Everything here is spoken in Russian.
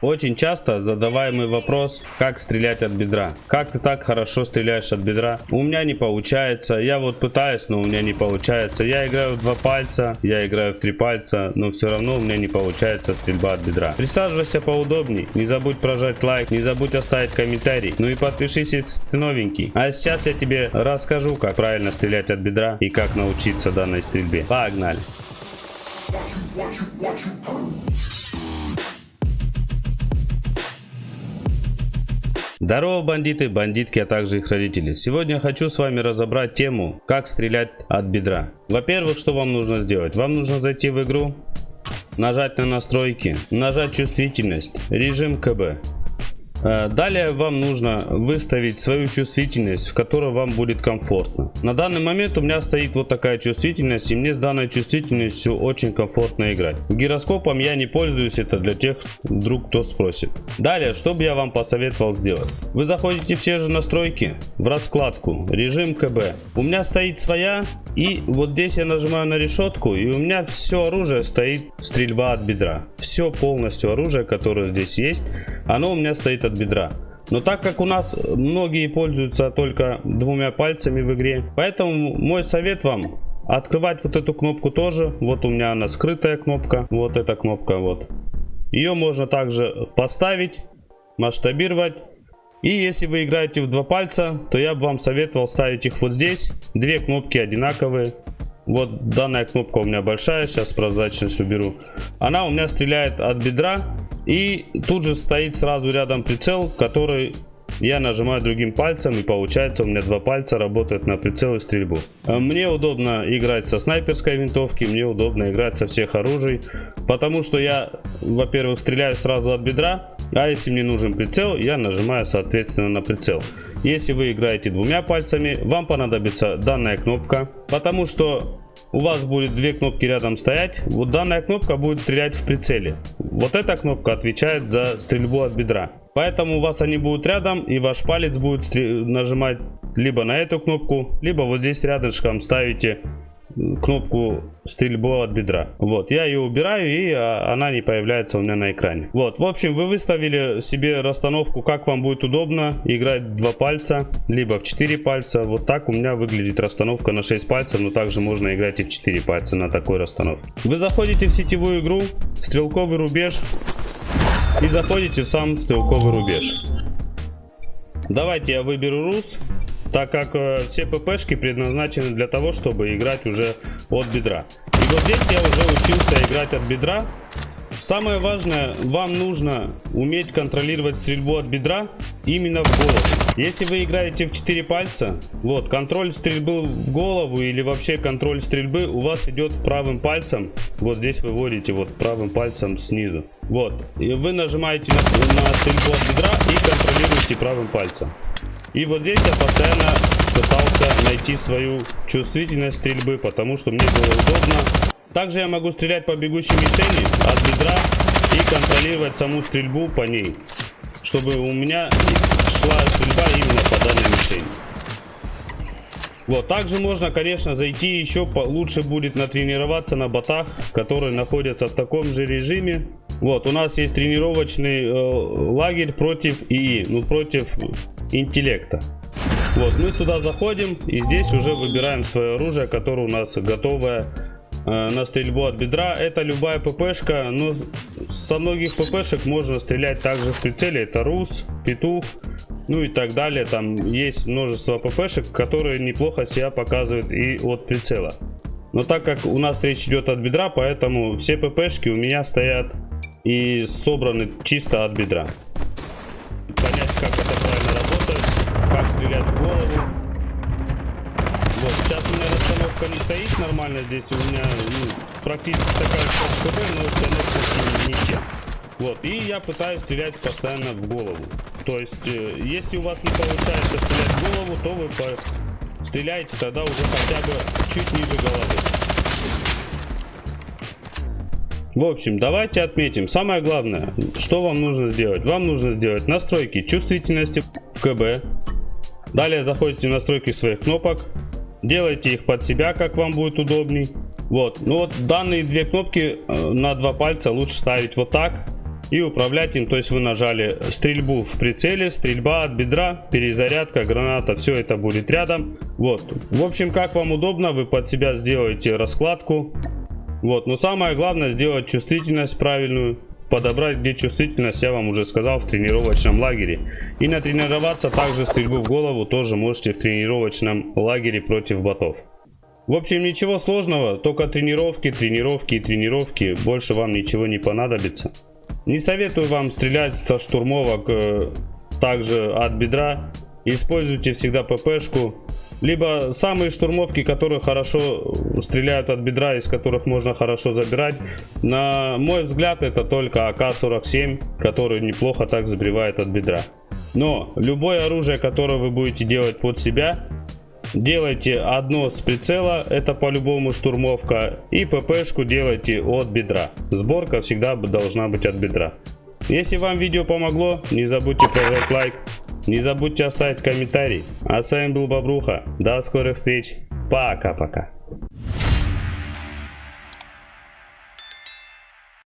Очень часто задаваемый вопрос, как стрелять от бедра. Как ты так хорошо стреляешь от бедра? У меня не получается. Я вот пытаюсь, но у меня не получается. Я играю в два пальца, я играю в три пальца, но все равно у меня не получается стрельба от бедра. Присаживайся поудобней. Не забудь прожать лайк, не забудь оставить комментарий. Ну и подпишись, если ты новенький. А сейчас я тебе расскажу, как правильно стрелять от бедра и как научиться данной стрельбе. Погнали! Здорово, бандиты, бандитки, а также их родители. Сегодня я хочу с вами разобрать тему, как стрелять от бедра. Во-первых, что вам нужно сделать? Вам нужно зайти в игру, нажать на настройки, нажать чувствительность, режим КБ. Э, далее вам нужно выставить свою чувствительность, в которой вам будет комфортно. На данный момент у меня стоит вот такая чувствительность, и мне с данной чувствительностью очень комфортно играть. Гироскопом я не пользуюсь, это для тех, вдруг кто спросит. Далее, что бы я вам посоветовал сделать? Вы заходите в те же настройки, в раскладку, режим КБ. У меня стоит своя, и вот здесь я нажимаю на решетку, и у меня все оружие стоит стрельба от бедра. Все полностью оружие, которое здесь есть, оно у меня стоит от бедра. Но так как у нас многие пользуются только двумя пальцами в игре, поэтому мой совет вам открывать вот эту кнопку тоже. Вот у меня она скрытая кнопка, вот эта кнопка вот. Ее можно также поставить, масштабировать. И если вы играете в два пальца, то я бы вам советовал ставить их вот здесь. Две кнопки одинаковые. Вот данная кнопка у меня большая, сейчас прозрачность уберу. Она у меня стреляет от бедра и тут же стоит сразу рядом прицел, который я нажимаю другим пальцем и получается у меня два пальца работают на прицел и стрельбу. Э, мне удобно играть со снайперской винтовки, мне удобно играть со всех оружий, потому что я, во-первых, стреляю сразу от бедра, а если мне нужен прицел, я нажимаю соответственно на прицел. Если вы играете двумя пальцами, вам понадобится данная кнопка, потому что у вас будет две кнопки рядом стоять. Вот данная кнопка будет стрелять в прицеле. Вот эта кнопка отвечает за стрельбу от бедра. Поэтому у вас они будут рядом и ваш палец будет нажимать либо на эту кнопку, либо вот здесь рядышком ставите кнопку стрельбу от бедра. Вот, я ее убираю и а, она не появляется у меня на экране. Вот, в общем, вы выставили себе расстановку, как вам будет удобно играть два пальца, либо в 4 пальца. Вот так у меня выглядит расстановка на 6 пальцев, но также можно играть и в 4 пальца на такой расстановке. Вы заходите в сетевую игру, стрелковый рубеж и заходите в сам стрелковый рубеж. Давайте я выберу РУС так как э, все ППшки предназначены для того, чтобы играть уже от бедра. И вот здесь я уже учился играть от бедра. Самое важное, вам нужно уметь контролировать стрельбу от бедра именно в голову. Если вы играете в 4 пальца, вот, контроль стрельбы в голову или вообще контроль стрельбы у вас идет правым пальцем. Вот здесь вы вводите вот правым пальцем снизу. Вот, и вы нажимаете на, на стрельбу от бедра и контролируете правым пальцем. И вот здесь я постоянно пытался найти свою чувствительность стрельбы, потому что мне было удобно. Также я могу стрелять по бегущей мишени от бедра и контролировать саму стрельбу по ней, чтобы у меня шла стрельба именно по данной мишени. Вот, также можно, конечно, зайти еще лучше будет натренироваться на ботах, которые находятся в таком же режиме. Вот, у нас есть тренировочный э, лагерь против ИИ, ну против интеллекта. Вот, мы сюда заходим и здесь уже выбираем свое оружие, которое у нас готовое э, на стрельбу от бедра. Это любая ППшка, но со многих ППшек можно стрелять также в прицеле. Это РУС, Петух, ну и так далее. Там есть множество ППшек, которые неплохо себя показывают и от прицела. Но так как у нас речь идет от бедра, поэтому все ППшки у меня стоят и собраны чисто от бедра. Расстановка не стоит нормально здесь, у меня ну, практически такая же как но установка не те. Вот, и я пытаюсь стрелять постоянно в голову. То есть, э, если у вас не получается стрелять в голову, то вы по... стреляете тогда уже хотя бы чуть ниже головы. В общем, давайте отметим. Самое главное, что вам нужно сделать. Вам нужно сделать настройки чувствительности в КБ, Далее заходите в настройки своих кнопок. Делайте их под себя, как вам будет удобней. Вот, ну вот данные две кнопки э, на два пальца лучше ставить вот так. и управлять им. То есть вы нажали стрельбу в прицеле, стрельба от бедра, перезарядка, граната, все это будет рядом. Вот, в общем, как вам удобно, вы под себя сделаете раскладку. Вот, но самое главное сделать чувствительность правильную подобрать где чувствительность я вам уже сказал в тренировочном лагере. И натренироваться также стрельбу в голову тоже можете в тренировочном лагере против ботов. В общем ничего сложного только тренировки тренировки и тренировки. Больше вам ничего не понадобится. Не советую вам стрелять со штурмовок э, также от бедра. Используйте всегда ППшку либо самые штурмовки, которые хорошо стреляют от бедра, из которых можно хорошо забирать. На мой взгляд, это только АК-47, который неплохо так забивает от бедра. Но любое оружие, которое вы будете делать под себя, делайте одно с прицела, это по-любому штурмовка, и ППшку делайте от бедра. Сборка всегда должна быть от бедра. Если вам видео помогло, не забудьте прожать лайк. Не забудьте оставить комментарий. А с вами был Бобруха. До скорых встреч. Пока-пока.